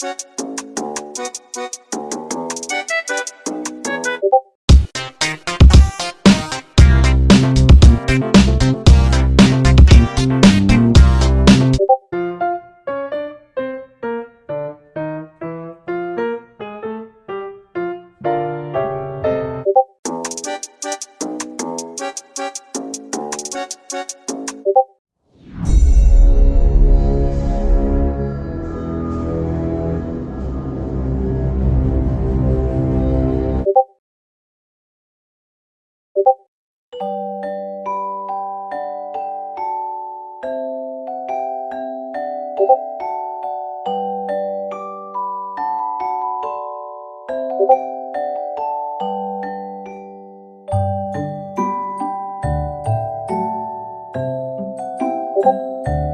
you Thank you.